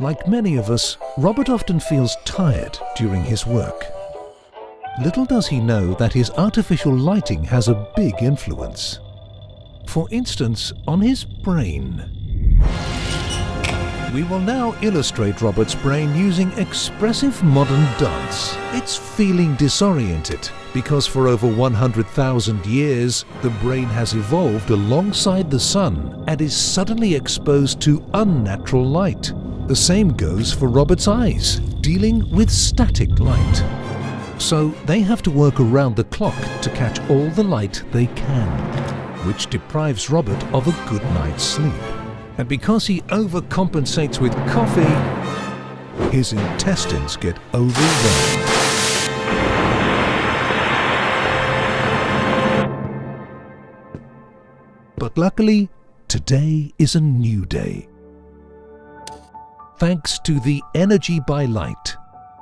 Like many of us, Robert often feels tired during his work. Little does he know that his artificial lighting has a big influence. For instance, on his brain. We will now illustrate Robert's brain using expressive modern dance. It's feeling disoriented because for over 100,000 years the brain has evolved alongside the sun and is suddenly exposed to unnatural light. The same goes for Robert's eyes, dealing with static light. So they have to work around the clock to catch all the light they can, which deprives Robert of a good night's sleep. And because he overcompensates with coffee, his intestines get overwhelmed. But luckily, today is a new day. Thanks to the Energy by Light,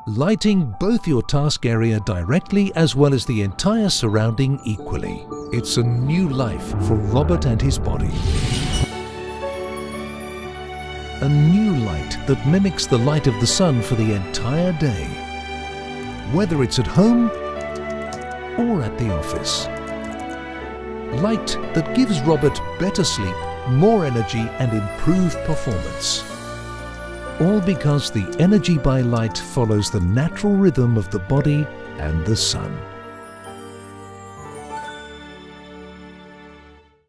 lighting both your task area directly as well as the entire surrounding equally. It's a new life for Robert and his body a new light that mimics the light of the sun for the entire day, whether it's at home or at the office. Light that gives Robert better sleep, more energy and improved performance. All because the energy by light follows the natural rhythm of the body and the sun.